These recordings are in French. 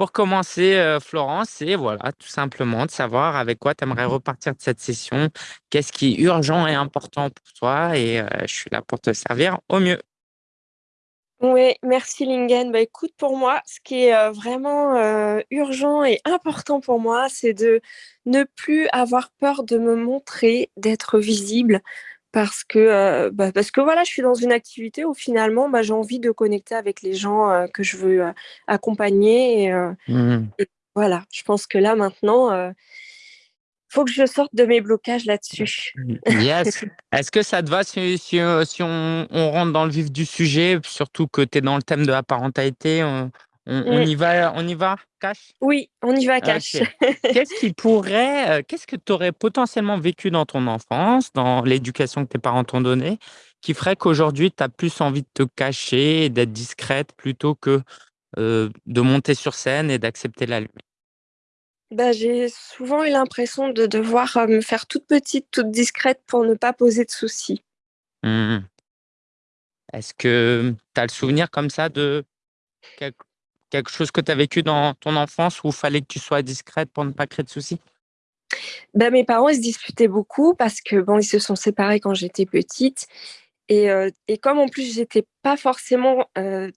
pour commencer, heu, Florence, c'est voilà, tout simplement de savoir avec quoi tu aimerais repartir de cette session. Qu'est-ce qui est urgent et important pour toi? Et heu, je suis là pour te servir au mieux. Oui, merci Lingen. Bah, écoute, pour moi, ce qui est, heu, vraiment, urgent et important pour moi, c'est de ne plus avoir peur de me montrer, d'être visible parce que, heu, bah, parce que voilà, je suis dans une activité où finalement, bah, j'ai envie de connecter avec les gens, heu, que je veux, heu, accompagner et Mmh et voilà, je pense que là maintenant, heu, faut que je sorte de mes blocages là-dessus. Mmh, yes. Est-ce que ça te va si si, heu, si on on rentre dans le vif du sujet, surtout que tu es dans le thème de la parentalité, on on on y va on y va, cash? Oui, on y va cash. Qu'est-ce qui pourrait, heu, qu'est-ce que tu aurais potentiellement vécu dans ton enfance, dans l'éducation que tes parents t'ont donnée, qui ferait qu'aujourd'hui tu as plus envie de te cacher et d'être discrète plutôt que, heu, de monter sur scène et d'accepter la lumière? Bah, j'ai souvent eu l'impression de devoir, heu, me faire toute petite, toute discrète pour ne pas poser de soucis. Mmh mh. Est-ce que tu as le souvenir comme ça de quelque quelque chose que tu as vécu dans ton enfance où il fallait que tu sois discrète pour ne pas créer de soucis? Bah, mes parents, ils se disputaient beaucoup parce que bon, ils se sont séparés quand j'étais petite et heu et comme en plus j'étais pas forcément, heu,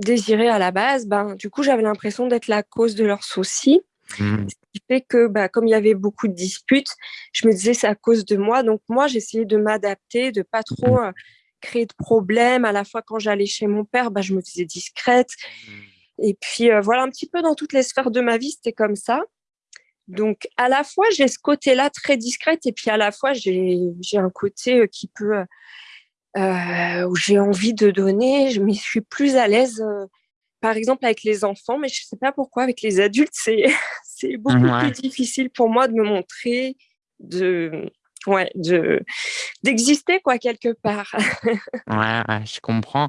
désirée à la base, ben, du coup, j'avais l'impression d'être la cause de leurs soucis. Mmh. Ce qui fait que, bah, comme il y avait beaucoup de disputes, je me disais: «C'est à cause de moi», donc moi, j'essayais de m'adapter, de pas Mmh. trop, heu, créer de problèmes. À la fois, quand j'allais chez mon père, bah, je me faisais discrète Mmh. Et puis, heu, voilà, un petit peu dans toutes les sphères de ma vie, c'était comme ça. Donc à la fois, j'ai ce côté-là très discrète et puis à la fois, j'ai un côté, heu, qui peut, heu, où j'ai envie de donner, je je suis plus à l'aise, par exemple avec les enfants, mais je sais pas pourquoi avec les adultes, c'est beaucoup plus difficile pour moi de me montrer, de ouais, de d'exister quoi quelque part. Ouais, ouais, je comprends.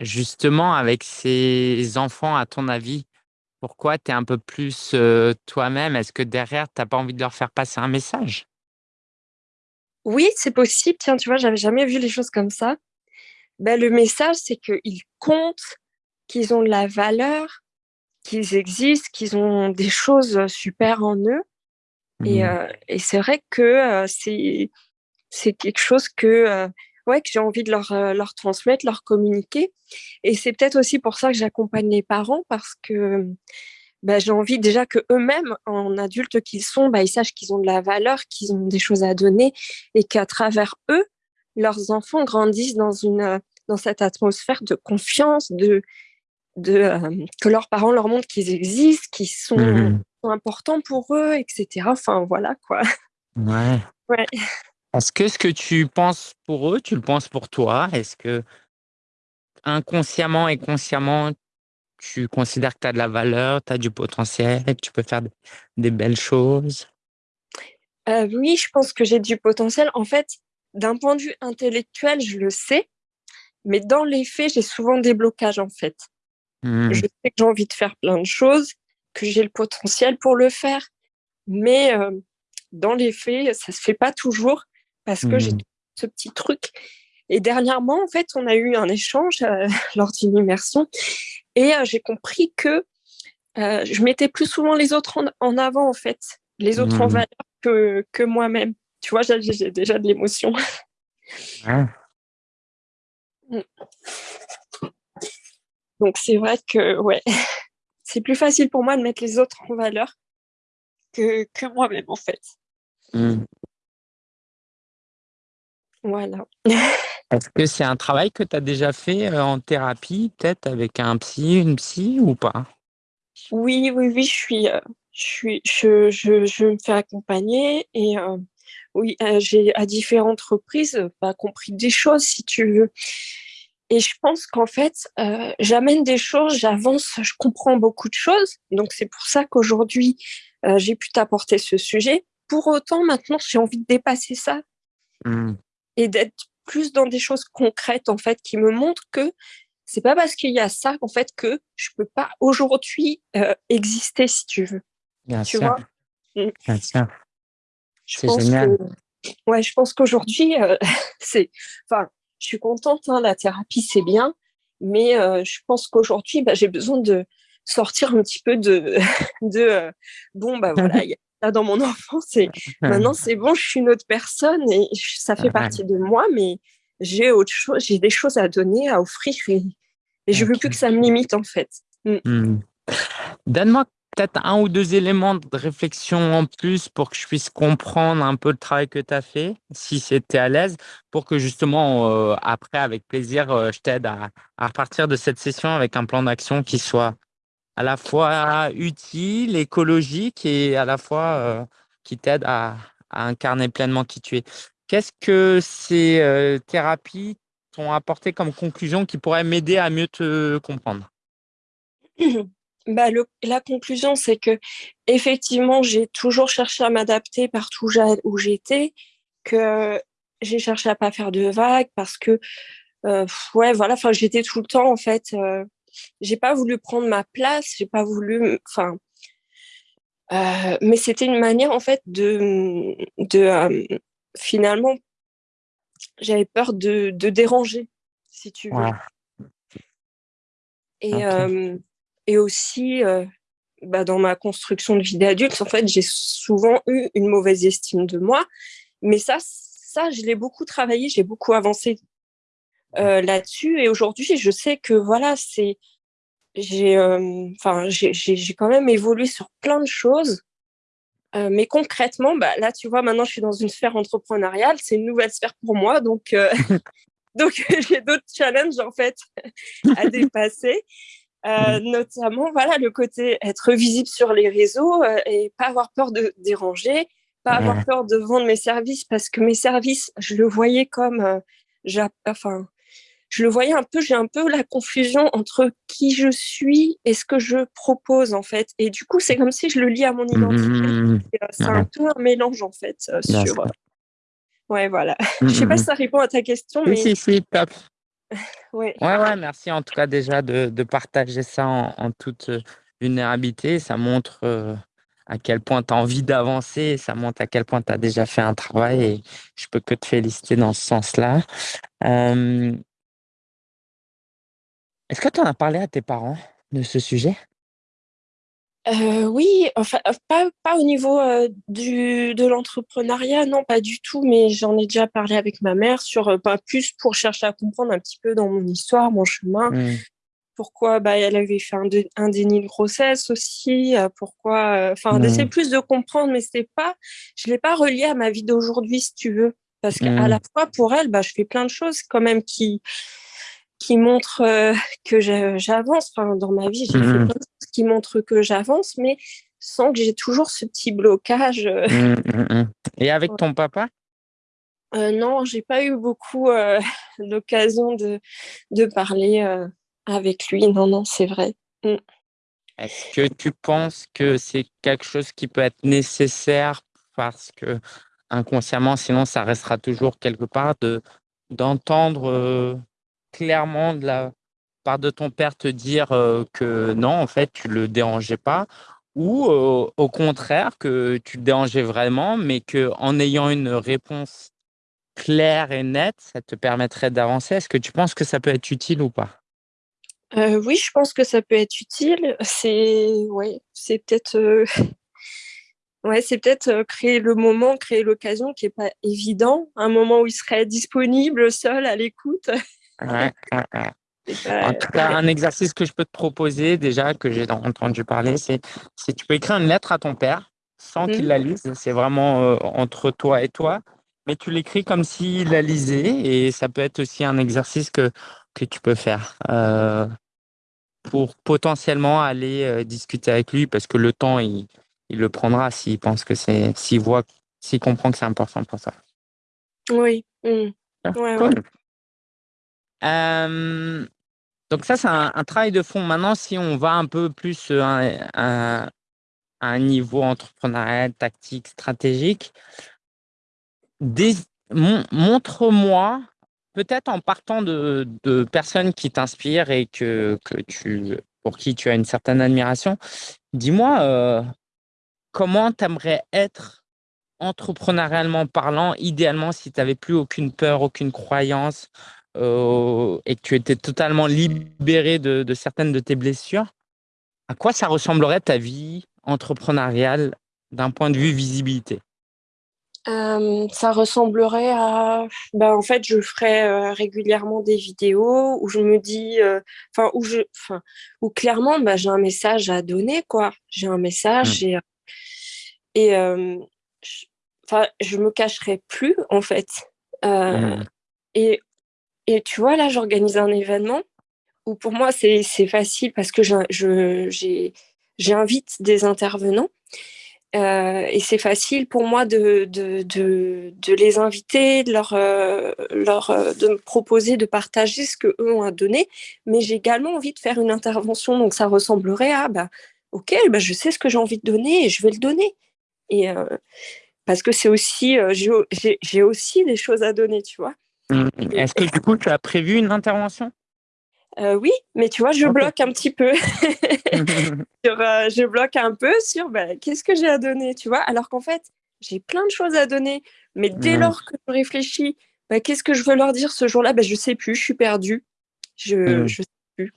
Justement avec ces enfants, à ton avis, pourquoi tu es un peu plus, toi-même? Est-ce que derrière, tu as pas envie de leur faire passer un message? Oui, c'est possible, tiens, tu vois, j'avais jamais vu les choses comme ça. Bah, le message, c'est qu'ils comptent, qu'ils ont de la valeur, qu'ils existent, qu'ils ont des choses, super en eux et Mmh. et c'est vrai que, c'est quelque chose que, ouais, que j'ai envie de leur, heu, leur transmettre, leur communiquer et c'est peut-être aussi pour ça que j'accompagne les parents parce que, bah, j'ai envie déjà qu'eux-mêmes, en adultes qu'ils sont, bah, ils sachent qu'ils ont de la valeur, qu'ils ont des choses à donner et qu'à travers eux, leurs enfants grandissent dans une, dans cette atmosphère de confiance, de de, hem, que leurs parents leur montrent qu'ils existent, qu'ils Mmh sont sont importants pour eux et cetera. Enfin voilà quoi. Ouais. Ouais. Est-ce que ce que tu penses pour eux, tu le penses pour toi? Est-ce que inconsciemment et consciemment, tu considères que tu as de la valeur, tu as du potentiel, que tu peux faire des belles choses? Heu, oui, je pense que j'ai du potentiel. En fait, d'un point de vue intellectuel, je le sais, mais dans les faits, j'ai souvent des blocages, en fait. Je Mmh. sais que j'ai envie de faire plein de choses, que j'ai le potentiel pour le faire, mais heu, dans les faits, ça se fait pas toujours parce que j'ai Mmh. ce petit truc et dernièrement, en fait, on a eu un échange, heu, lors d'une immersion et heu, j'ai compris que, heu, je mettais plus souvent les autres en en avant, en fait, les autres en Mmh. valeur que que moi-même. Tu vois? J'ai déjà de l'émotion. Mmh. Donc c'est vrai que, ouais, c'est plus facile pour moi de mettre les autres en valeur que que moi-même, en fait. Mmh. Voilà. Est-ce que c'est un travail que tu as déjà fait, heu, en thérapie, peut-être avec un psy, une psy ou pas? Oui, oui, oui, je suis, heu, je suis je je je me fais accompagner et heu, oui, j'ai à différentes reprises, bah, compris des choses, si tu veux et je pense qu'en fait, j'amène des choses, j'avance, je comprends beaucoup de choses, donc c'est pour ça qu'aujourd'hui, j'ai pu t'apporter ce sujet. Pour autant, maintenant, j'ai envie de dépasser ça Mmh. Et d'être plus dans des choses concrètes, en fait, qui me montrent que c'est pas parce qu'il y a ça, en fait, que je peux pas aujourd'hui, heu, exister, si tu veux. Bien Tu sûr, vois? Mmh. bien sûr. C'est pense que génial. ouais, je pense qu'aujourd'hui, heu, c'est enfin, je suis contente, hein, la thérapie, c'est bien, mais heu, je pense qu'aujourd'hui, bah, j'ai besoin de sortir un petit peu de, de bon, bah voilà, il y a ça dans mon enfance et maintenant c'est bon, je suis une autre personne et ça fait partie de moi, mais j'ai autre chose, j'ai des choses à donner, à offrir et, et je veux plus que ça me limite en fait. Mm. Mm. Donne-moi peut-être un ou deux éléments de réflexion en plus pour que je puisse comprendre un peu le travail que tu as fait, si c'était à l'aise, pour que justement, euh, après, avec plaisir, euh, je t'aide à, à repartir de cette session avec un plan d'action qui soit à la fois utile, écologique et à la fois euh, qui t'aide à, incarner pleinement qui tu es. Qu'est-ce que ces thérapies t'ont apporté comme conclusion qui pourrait m'aider à mieux te comprendre? Bah, la conclusion, c'est que effectivement, j'ai toujours cherché à m'adapter partout où j'étais, que j'ai cherché à pas faire de vagues parce que, euh, ouais, voilà, j'étais tout le temps, en fait, euh, j'ai pas voulu prendre ma place, j'ai pas voulu, enfin, euh, mais c'était une manière, en fait, de, de finalement, j'avais peur de, de, déranger, si tu veux. Et, et aussi, euh, bah, dans ma construction de vie d'adulte, en fait, j'ai souvent eu une mauvaise estime de moi. Mais ça, ça je l'ai beaucoup travaillé, j'ai beaucoup avancé euh, là-dessus. Et aujourd'hui, je sais que voilà, c'est j'ai euh, enfin j'ai quand même évolué sur plein de choses. mais concrètement, bah, là, tu vois, maintenant, je suis dans une sphère entrepreneuriale. C'est une nouvelle sphère pour moi. Donc, donc j'ai d'autres challenges, en fait, à dépasser. Euh, mmh. notamment voilà le côté être visible sur les réseaux euh, et pas avoir peur de déranger, pas avoir peur de vendre mes services parce que mes services, je le voyais comme, euh, enfin, je le voyais un peu, j'ai un peu la confusion entre qui je suis et ce que je propose en fait. Et du coup, c'est comme si je le lis à mon identité. Mmh. c'est un peu un mélange en fait sur. Ouais, voilà. je sais pas si ça répond à ta question, mais. Oui, si, top. Ouais. ouais, merci en tout cas déjà de, de partager ça en, toute euh, vulnérabilité. Ça montre euh, à quel point tu as envie d'avancer, ça montre à quel point tu as déjà fait un travail et je peux que te féliciter dans ce sens-là. Est-ce que tu en as parlé à tes parents de ce sujet? Oui, enfin, pas, pas au niveau du, de l'entrepreneuriat, non, pas du tout, mais j'en ai déjà parlé avec ma mère sur, pas plus pour chercher à comprendre un petit peu dans mon histoire, mon chemin, mmh. pourquoi bah, elle avait fait un, un, déni de grossesse aussi, pourquoi, enfin, d'essayer mmh. plus de comprendre, mais c'était pas, je l'ai pas relié à ma vie d'aujourd'hui, si tu veux, parce qu'à mmh. la fois, pour elle, bah, je fais plein de choses quand même qui, qui montrent que j'avance. Enfin, dans ma vie, j'ai fait plein de choses qui montrent que j'avance, mais sans que j'ai toujours ce petit blocage. Mmh, mmh, mmh. Et avec ton papa? Euh, Non, j'ai pas eu beaucoup euh, l'occasion de, de parler euh, avec lui. Non, non, c'est vrai. Est-ce que tu penses que c'est quelque chose qui peut être nécessaire parce que inconsciemment, sinon ça restera toujours quelque part de d'entendre clairement de la part de ton père te dire que non, en fait, tu le dérangeais pas, ou au contraire que tu le dérangeais vraiment, mais que en ayant une réponse claire et nette, ça te permettrait d'avancer. Est-ce que tu penses que ça peut être utile ou pas? Oui, je pense que ça peut être utile. C'est ouais, peut-être ouais, peut-être créer le moment, créer l'occasion qui est pas évident, un moment où il serait disponible, seul, à l'écoute. En tout cas, un exercice que je peux te proposer déjà, que j'ai entendu parler, c'est si tu peux écrire une lettre à ton père sans qu'il mmh. la lise. C'est vraiment euh, entre toi et toi, mais tu l'écris comme s'il la lisait et ça peut être aussi un exercice que, que tu peux faire euh, pour potentiellement aller euh, discuter avec lui parce que le temps, il, il le prendra s'il pense que c'est, s'il voit, s'il comprend que c'est important pour ça. Oui. Mmh. Ouais, donc ça, c'est un, travail de fond. Maintenant, si on va un peu plus à, un niveau entrepreneurial, tactique, stratégique, montre-moi, peut-être en partant de, personnes qui t'inspirent et que, que tu, pour qui tu as une certaine admiration, dis-moi comment tu aimerais être entrepreneurialement parlant, idéalement si tu n'avais plus aucune peur, aucune croyance, euh, et que tu étais totalement libéré de, certaines de tes blessures, À quoi ça ressemblerait ta vie entrepreneuriale d'un point de vue visibilité? Euh, ça ressemblerait à, bah, en fait, je ferai euh, régulièrement des vidéos où je me dis, enfin, où je, enfin, où clairement, bah, j'ai un message à donner, quoi. J'ai un message Mmh. et, et enfin, je me cacherai plus, en fait. Mmh. et, et tu vois, là, j'organise un événement où pour moi, c'est facile parce que j'invite des intervenants euh, et c'est facile pour moi de, les inviter, euh, euh, de me proposer de partager ce qu'eux ont à donner. Mais j'ai également envie de faire une intervention. Donc ça ressemblerait à, bah, OK, bah, je sais ce que j'ai envie de donner et je vais le donner. Parce que c'est aussi, j'ai aussi des choses à donner, tu vois. Mmh. Est-ce que du coup, tu as prévu une intervention? Euh, oui, mais tu vois, je okay. bloque un petit peu. sur, euh, je bloque un peu sur bah, qu'est-ce que j'ai à donner, tu vois? Alors qu'en fait, j'ai plein de choses à donner, mais dès mmh. lors que je réfléchis, bah, qu'est-ce que je veux leur dire ce jour-là? Bah, Je sais plus, je suis perdue. Je ne mmh. sais plus.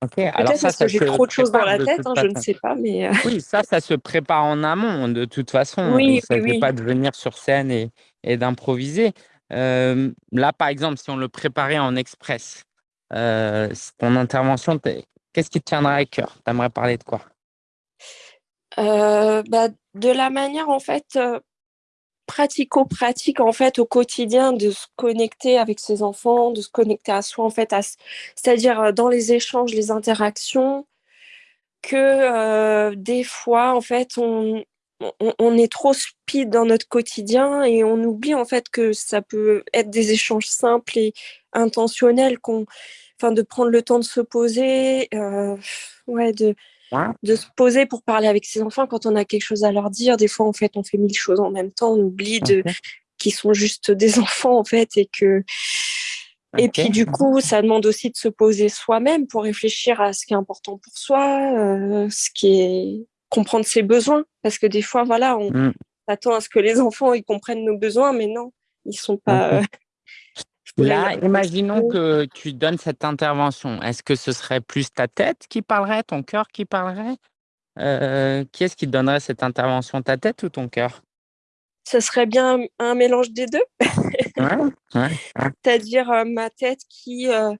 Okay, alors ça, parce ça que j'ai trop de choses dans la tête, hein, je ne sais pas, mais... Euh... Oui, ça, ça se prépare en amont, de toute façon. Oui, Il ne oui. pas de venir sur scène et, et d'improviser. Euh, là, par exemple, si on le préparait en express, euh, ton intervention, qu'est-ce qui te tiendrait à cœur? Tu aimerais parler de quoi? Euh, bah, De la manière, en fait, pratico-pratique, en fait, au quotidien, de se connecter avec ses enfants, de se connecter à soi, en fait, c'est-à-dire dans les échanges, les interactions, que euh, des fois, en fait, on, on, est trop speed dans notre quotidien et on oublie en fait que ça peut être des échanges simples et intentionnels, qu'on, enfin, de prendre le temps de se poser, euh, ouais, de. De se poser pour parler avec ses enfants quand on a quelque chose à leur dire. Des fois, en fait, on fait mille choses en même temps, on oublie de okay. qu'ils sont juste des enfants en fait et que okay. et puis du coup, ça demande aussi de se poser soi-même pour réfléchir à ce qui est important pour soi, euh, ce qui est comprendre ses besoins parce que des fois voilà on mm. attend à ce que les enfants ils comprennent nos besoins mais non ils sont pas euh, là imaginons que tu donnes cette intervention. Est-ce que ce serait plus ta tête qui parlerait ton cœur qui parlerait? Euh, qui est-ce qui donnerait cette intervention? Ta tête ou ton cœur? Ce serait bien un mélange des deux. Ouais, ouais, c'est-à-dire euh, ma tête qui euh,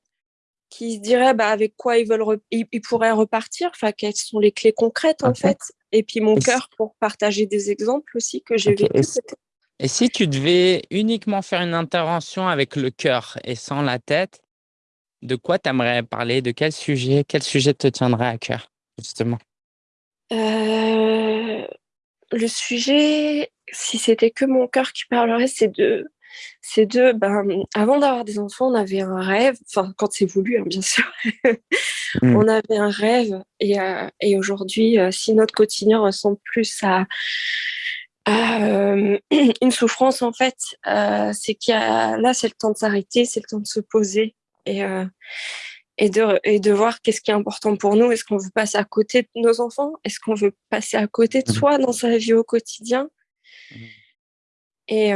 qui se diraient bah, avec quoi ils veulent re- ils, ils, pourraient repartir, enfin quelles sont les clés concrètes en fait, et puis mon cœur pour partager des exemples aussi que j'ai okay. vécu. Et, si, tu devais uniquement faire une intervention avec le cœur et sans la tête, de quoi tu aimerais parler? De quel sujet? Quel sujet te tiendrait à cœur justement? Euh, Le sujet, si c'était que mon cœur qui parlerait, c'est de c'est de, ben, avant d'avoir des enfants, on avait un rêve, enfin, quand c'est voulu, hein, bien sûr, mmh. on avait un rêve, et, euh, et aujourd'hui, euh, si notre quotidien ressemble plus à euh, une souffrance, en fait, euh, c'est qu'il y a, là, c'est le temps de s'arrêter, c'est le temps de se poser, et, euh, et, de, et de voir qu'est-ce qui est important pour nous, est-ce qu'on veut passer à côté de nos enfants, est-ce qu'on veut passer à côté de soi dans sa vie au quotidien? Mmh. et,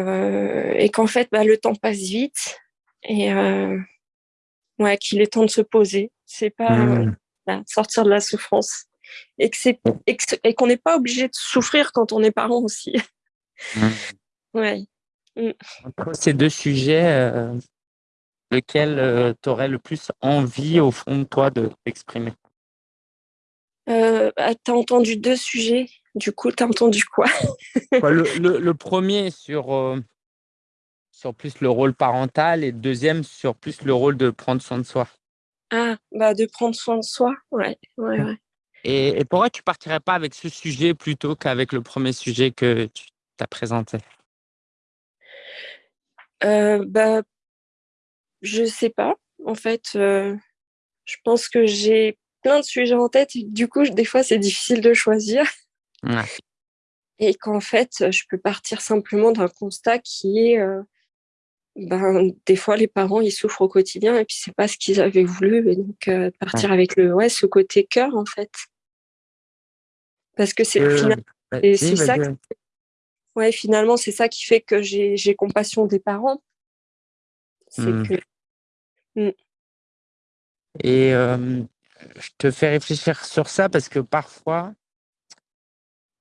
et qu'en fait bah, le temps passe vite et ouais qu'il est temps de se poser. C'est pas mmh. sortir de la souffrance et que c'est et qu'on n'est pas obligé de souffrir quand on est parent aussi mmh. ouais entre ces deux sujets euh, lequel euh, tu aurais le plus envie au fond de toi de t'exprimer? Euh, t'as entendu deux sujets du coup, t'as entendu quoi? Le, le, le, premier sur, euh, sur plus le rôle parental et le deuxième sur plus le rôle de prendre soin de soi? Ah, bah de prendre soin de soi, ouais, ouais, ouais. Et, et pourquoi tu partirais pas avec ce sujet plutôt qu'avec le premier sujet que tu t'as présenté? Euh, bah, Je sais pas. En fait, euh, je pense que j'ai plein de sujets en tête et du coup, des fois, c'est difficile de choisir. Ouais. Et qu'en fait, je peux partir simplement d'un constat qui est, euh, ben, des fois, les parents, ils souffrent au quotidien et puis c'est pas ce qu'ils avaient voulu. Et donc, euh, partir ouais. avec le, ouais, ce côté cœur, en fait. Parce que c'est finalement, c'est ça, ouais, finalement, c'est ça qui fait que j'ai compassion des parents. C'est Hmm. que, Et euh, je te fais réfléchir sur ça parce que parfois,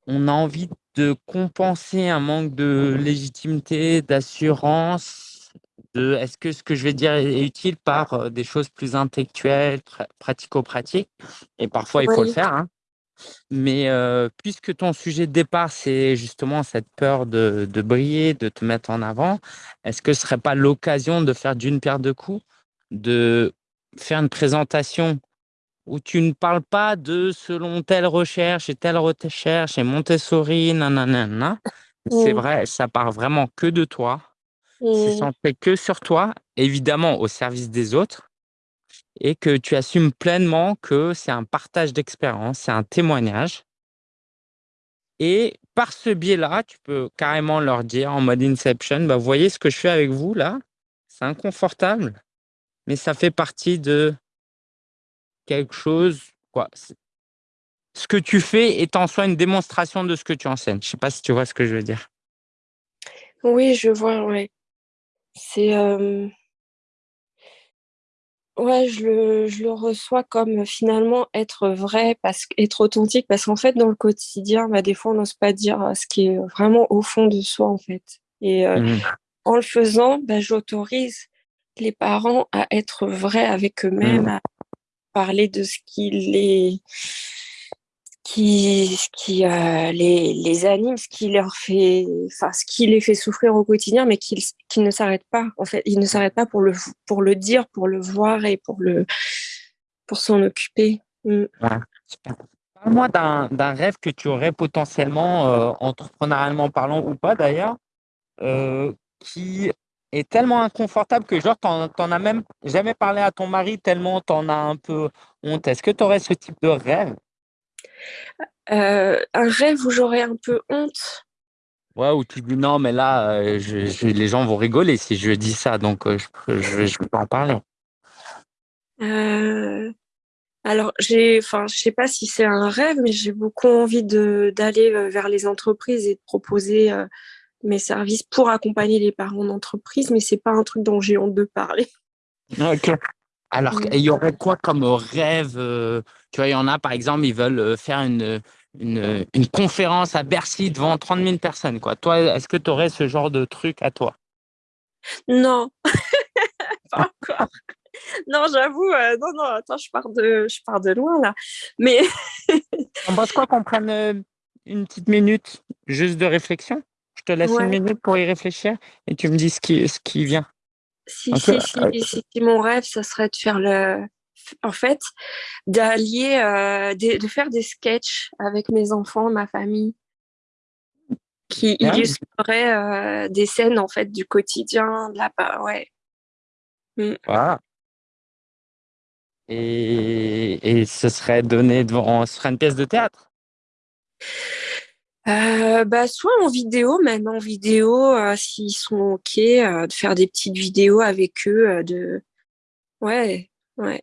on a envie de compenser un manque de légitimité, d'assurance, de est-ce que ce que je vais dire est utile par des choses plus intellectuelles, pratico-pratiques et parfois il faut le faire, hein. Mais puisque ton sujet de départ, c'est justement cette peur de de briller, de te mettre en avant, est-ce que ce serait pas l'occasion de faire d'une pierre deux coups? De faire une présentation où tu ne parles pas de selon telle recherche et telle recherche et Montessori, nananana. C'est Mmh. vrai, ça part vraiment que de toi. C'est Mmh. centré que sur toi, évidemment au service des autres et que tu assumes pleinement que c'est un partage d'expérience, c'est un témoignage et par ce biais-là, tu peux carrément leur dire en mode inception: «Bah, voyez ce que je fais avec vous là? C'est inconfortable, mais ça fait partie de» «quelque chose, quoi». Ce que tu fais est en soi une démonstration de ce que tu enseignes. Je sais pas si tu vois ce que je veux dire? Oui, je vois, ouais. C'est, hem Ouais, je le je le reçois comme finalement être vrai parce être authentique parce qu'en fait, dans le quotidien, bah, des fois, on n'ose pas dire, heu, ce qui est vraiment au fond de soi, en fait et heu, Mmh. en le faisant, bah, j'autorise les parents à être vrais avec eux-mêmes, Mmh. à parler de ce qui les qui ce qui, heu, les les anime, ce qui leur fait enfin, ce qui les fait souffrir au quotidien, mais qu'ils qu'ils ne s'arrêtent pas, en fait. Ils ne s'arrêtent pas pour le pour le dire, pour le voir et pour le pour s'en occuper. Mmh. Parle-moi d'un rêve que tu aurais potentiellement, heu, entrepreneurialement parlant ou pas d'ailleurs, heu, qui est tellement inconfortable que genre tu en tu en as même jamais parlé à ton mari tellement tu en as un peu honte. Est-ce que tu aurais ce type de rêve? Heu, un rêve où j'aurais un peu honte? Ouais, où tu dis: «Non mais là, je je les gens vont rigoler si je dis ça donc heu, je peux je vais pas en parler». Alors j'ai enfin, je sais pas si c'est un rêve, mais j'ai beaucoup envie d'aller, vers les entreprises et de proposer, mes services pour accompagner les parents d'entreprise, mais c'est pas un truc dont j'ai honte de parler. OK. Alors il y aurait quoi comme rêve? Tu vois, il y en a par exemple, ils veulent, heu, faire une, une, une conférence à Bercy devant 30 000 personnes, quoi. Toi, est-ce que tu aurais ce genre de truc à toi? Non, pas encore. Non, j'avoue, heu, non, non, attends, je pars de je pars de loin là, mais Tu en penses quoi qu'on prenne, heu, une petite minute juste de réflexion? Je te laisse 1 Ouais. minute pour y réfléchir et tu me dis ce qui ce qui vient. Si si si si si mon rêve, ça serait de faire le en fait, d'allier, des de faire des sketchs avec mes enfants, ma famille qui Bien. illustreraient, heu, des scènes en fait du quotidien, de la pa ouais. Voilà. Et et ce serait donné devant ce serait une pièce de théâtre? Heu, bah, soit en vidéo, même en vidéo, s'ils sont OK, de faire des petites vidéos avec eux, de ouais, ouais.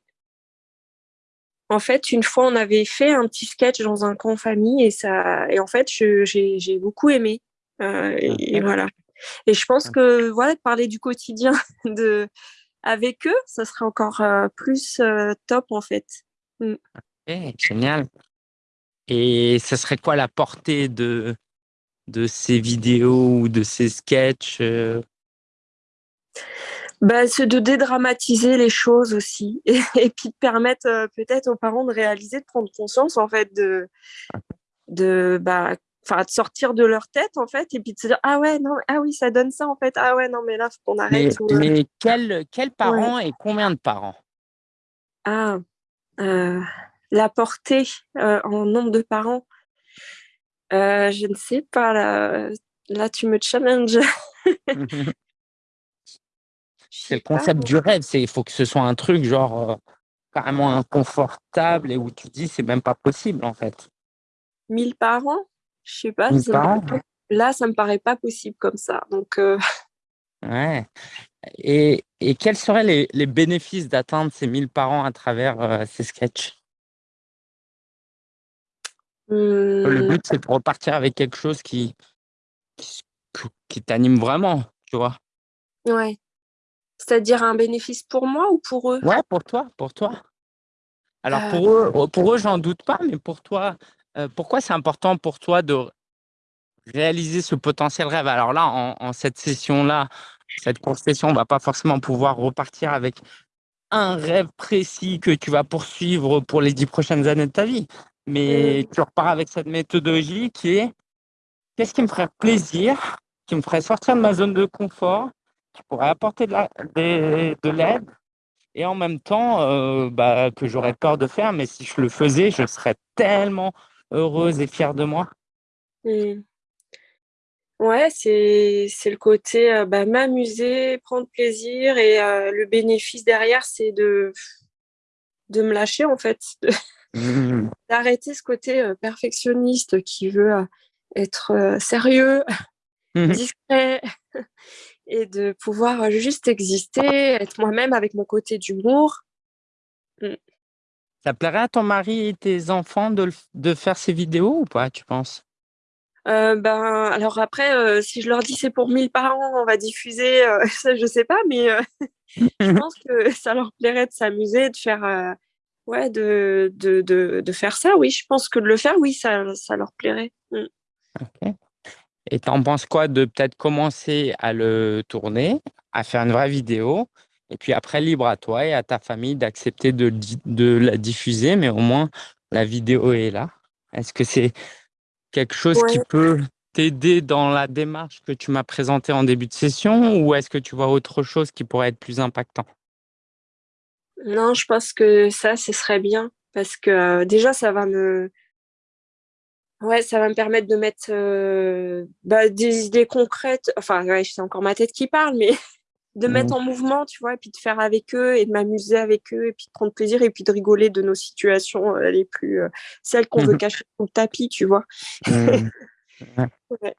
En fait, une fois, on avait fait un petit sketch dans un camp famille et ça et en fait, j'ai beaucoup aimé, heu et voilà. Et je pense que, ouais, parler du quotidien de avec eux, ça serait encore, heu, plus, heu, top, en fait. OK, génial. Et ce serait quoi la portée de de ces vidéos ou de ces sketchs? Bah, c'est de dédramatiser les choses aussi et et puis de permettre, heu, peut-être aux parents de réaliser, de prendre conscience, en fait, de de, bah, enfin, de sortir de leur tête, en fait et puis de se dire: «Ah ouais, non, ah oui, ça donne ça, en fait. Ah ouais, non, mais là, faut qu'on arrête» Mais ou heu mais quels quels ouais. parents et combien de parents? Ah, heu, la portée, heu, en nombre de parents? Je ne sais pas là, là, tu me challenges. C'est le concept du rêve, c'est il faut que ce soit un truc genre, heu, carrément inconfortable et où tu dis: «C'est même pas possible, en fait». 1000 parents? Je sais pas, 1000 ça me paraît parents? pas là, ça me paraît pas possible comme ça donc heu Ouais et et quels seraient les les bénéfices d'atteindre ces 1000 parents à travers, heu, ces sketchs? Le Mmh. but, c'est de repartir avec quelque chose qui qui qui t'anime vraiment, tu vois? Ouais. C'est-à-dire un bénéfice pour moi ou pour eux? Ouais, pour toi, pour toi. Alors Heu pour eux pour eux, j'en doute pas, mais pour toi, heu, pourquoi c'est important pour toi de réaliser ce potentiel rêve? Alors là, en en cette session-là, cette courte session, on va pas forcément pouvoir repartir avec un rêve précis que tu vas poursuivre pour les 10 prochaines années de ta vie. Mais Mmh. tu repars avec cette méthodologie qui est: «Qu'est-ce qui me ferait plaisir, qui me ferait sortir de ma zone de confort, qui pourrait apporter de la l'aide et en même temps, heu, bah, que j'aurais peur de faire, mais si je le faisais, je serais tellement heureuse et fière de moi». Mmh. Ouais, c'est le côté, heu, bah, m'amuser, prendre plaisir et heu, le bénéfice derrière, c'est de de me lâcher, en fait, Mmh. d'arrêter ce côté, perfectionniste qui veut, être, sérieux, Mmh discret et de pouvoir, heu, juste exister, être moi-même avec mon côté d'humour. Mmh. Ça plairait à ton mari et tes enfants de de faire ces vidéos ou pas, tu penses? Heu, ben, alors après, heu, si je leur dis: «C'est pour 1000 parents, on va diffuser», heu, ça je sais pas, mais je pense que ça leur plairait de s'amuser, de faire, ouais, de de de de faire ça, oui. Je pense que de le faire, oui, ça ça leur plairait. OK et tu en penses quoi de peut-être commencer à le tourner, à faire une vraie vidéo et puis après libre à toi et à ta famille d'accepter de de la diffuser, mais au moins la vidéo est là? Est-ce que c'est quelque chose qui peut t'aider dans la démarche que tu m'as présentée en début de session ou est-ce que tu vois autre chose qui pourrait être plus impactant? Non, je pense que ça, ce serait bien parce que, heu, déjà ça va me ouais, ça va me permettre de mettre, heu, bah, des idées concrètes, enfin, ouais, c'est encore ma tête qui parle, mais de mettre Mmh. en mouvement, tu vois? Et puis de faire avec eux et de m'amuser avec eux et puis de prendre plaisir et puis de rigoler de nos situations, heu, les plus, heu, celles qu'on Mmh veut mh. cacher sous le tapis, tu vois? Mmh. Ouais.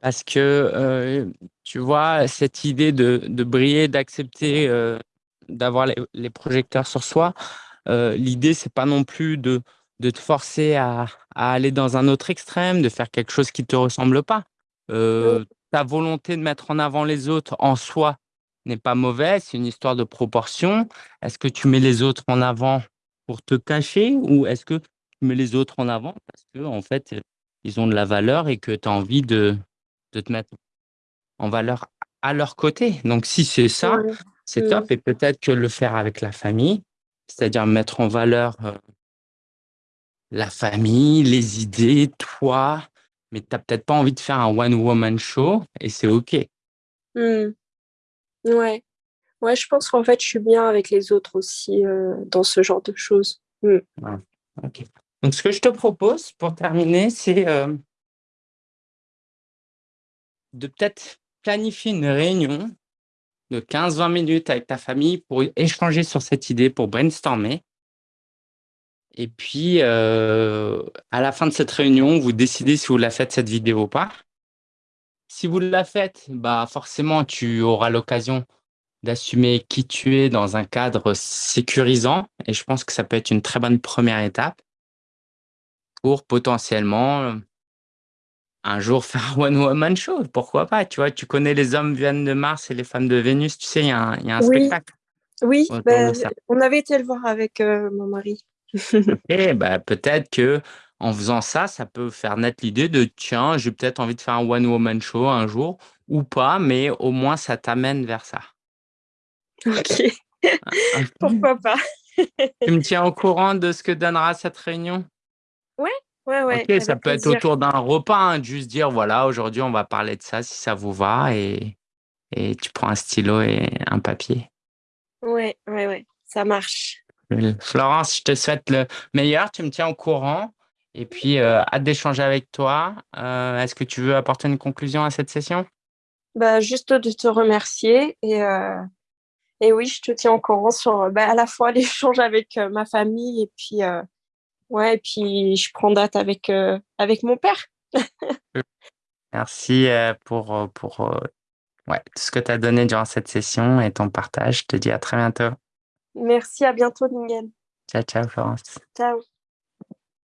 Parce que, tu vois, cette idée de de briller, d'accepter, d'avoir les les projecteurs sur soi, l'idée c'est pas non plus de de te forcer à à aller dans un autre extrême, de faire quelque chose qui te ressemble pas. Heu, ta volonté de mettre en avant les autres en soi n'est pas mauvaise, c'est une histoire de proportion. Est-ce que tu mets les autres en avant pour te cacher ou est-ce que tu mets les autres en avant parce qu'en fait, heu, ils ont de la valeur et que tu as envie de de te mettre en valeur à leur côté? Donc si c'est ça, c'est top et peut-être que le faire avec la famille, c'est-à-dire mettre en valeur, heu la famille, les idées, toi, mais tu as peut-être pas envie de faire un one woman show et c'est OK. Mmh. Ouais. Ouais, je pense qu'en fait, je suis bien avec les autres aussi, heu, dans ce genre de choses. Mmh. Donc ce que je te propose pour terminer, c'est, hem de peut-être planifier une réunion de 15-20 minutes avec ta famille pour échanger sur cette idée, pour brainstormer et puis, heu, à la fin de cette réunion, vous décidez si vous la faites cette vidéo ou pas. Si vous la faites, bah, forcément, tu auras l'occasion d'assumer qui tu es dans un cadre sécurisant et je pense que ça peut être une très bonne 1re étape pour potentiellement, heu un jour faire un one woman show, pourquoi pas, tu vois? Tu connais Les hommes viennent de Mars et les femmes de Vénus, tu sais, il y a un il y a un Oui, spectacle oui, bah, on avait été le voir avec, heu, mon mari. OK, bah, peut-être qu'en faisant ça, ça peut faire naître l'idée de: «Tiens, j'ai peut-être envie de faire un one woman show un jour» ou pas, mais au moins ça t'amène vers ça. OK, Ah pourquoi pas? Tu me tiens au courant de ce que donnera cette réunion? Ouais, ouais, OK, ouais, ça peut être autour d'un repas, hein, juste dire: «Voilà, aujourd'hui, on va parler de ça, si ça vous va» et et tu prends un stylo et un papier. Ouais, ouais, ouais, ça marche. Mmh, Florence, je te souhaite le meilleur, tu me tiens au courant et puis, heu, hâte d'échanger avec toi. Heu, est-ce que tu veux apporter une conclusion à cette session? Bah, juste de te remercier et heu et oui, je te tiens au courant sur, bah, à la fois l'échange avec, ma famille et puis, ouais et puis je prends date avec, mon père. Merci, pour, ouais, tout ce que tu as donné durant cette session et ton partage. Je te dis à très bientôt. Merci, à bientôt Ningen. Ciao, ciao Florence. Ciao.